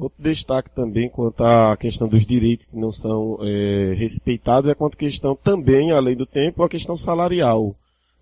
Outro destaque também quanto à questão dos direitos que não são é, respeitados é quanto à questão também, além do tempo, a questão salarial.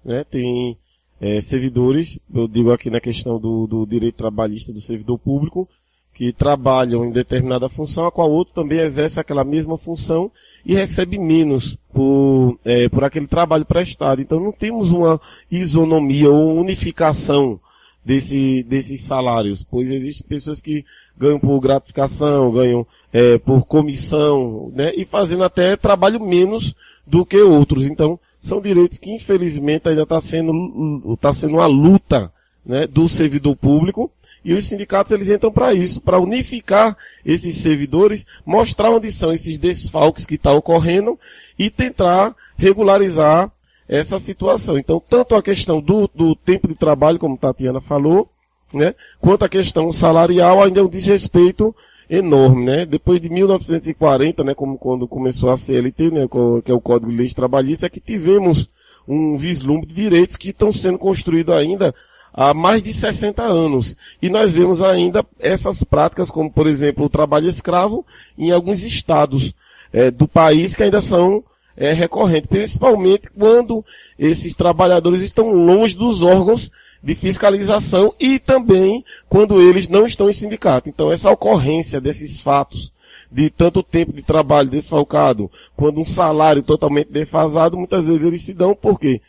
Né? Tem é, servidores, eu digo aqui na questão do, do direito trabalhista do servidor público, que trabalham em determinada função, a qual outro também exerce aquela mesma função e recebe menos por, é, por aquele trabalho prestado. Então não temos uma isonomia ou unificação desse, desses salários, pois existem pessoas que ganham por gratificação, ganham é, por comissão, né, e fazendo até trabalho menos do que outros. Então, são direitos que infelizmente ainda está sendo, tá sendo uma luta né, do servidor público e os sindicatos eles entram para isso, para unificar esses servidores, mostrar onde são esses desfalques que estão tá ocorrendo e tentar regularizar essa situação. Então, tanto a questão do, do tempo de trabalho, como Tatiana falou, né, quanto a questão salarial ainda é um desrespeito enorme, né? Depois de 1940, né, como quando começou a CLT, né, que é o Código de Leis Trabalhistas, é que tivemos um vislumbre de direitos que estão sendo construídos ainda há mais de 60 anos. E nós vemos ainda essas práticas, como por exemplo o trabalho escravo, em alguns estados é, do país que ainda são é, recorrentes, principalmente quando esses trabalhadores estão longe dos órgãos de fiscalização e também quando eles não estão em sindicato. Então essa ocorrência desses fatos de tanto tempo de trabalho desfalcado, quando um salário totalmente defasado, muitas vezes eles se dão porque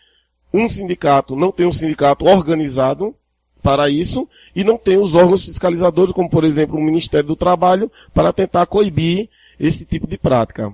um sindicato não tem um sindicato organizado para isso e não tem os órgãos fiscalizadores, como por exemplo o Ministério do Trabalho, para tentar coibir esse tipo de prática.